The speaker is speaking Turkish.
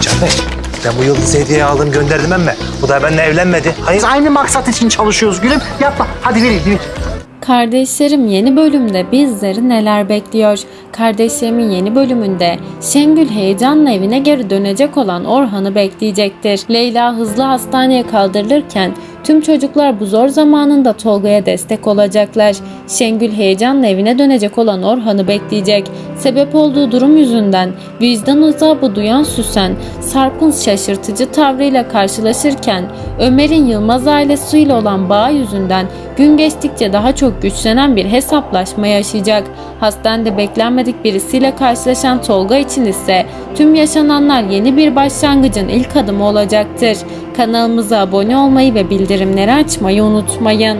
Canbek, ben bu yıldızı hediye aldım gönderdim emme. Bu da benimle evlenmedi. Hayır. Biz aynı maksat için çalışıyoruz gülüm. Yapma. Hadi vereyim. vereyim. Kardeşlerim yeni bölümde bizleri neler bekliyor? Kardeşlerimin yeni bölümünde Şengül heyecanla evine geri dönecek olan Orhan'ı bekleyecektir. Leyla hızlı hastaneye kaldırılırken tüm çocuklar bu zor zamanında Tolga'ya destek olacaklar. Şengül heyecanla evine dönecek olan Orhan'ı bekleyecek. Sebep olduğu durum yüzünden vicdan azabı duyan Süsen, Sarp'ın şaşırtıcı tavrıyla karşılaşırken Ömer'in Yılmaz ailesiyle olan bağı yüzünden gün geçtikçe daha çok güçlenen bir hesaplaşma yaşayacak. Hastanede beklenmedik birisiyle karşılaşan Tolga için ise tüm yaşananlar yeni bir başlangıcın ilk adımı olacaktır. Kanalımıza abone olmayı ve bildirimleri açmayı unutmayın.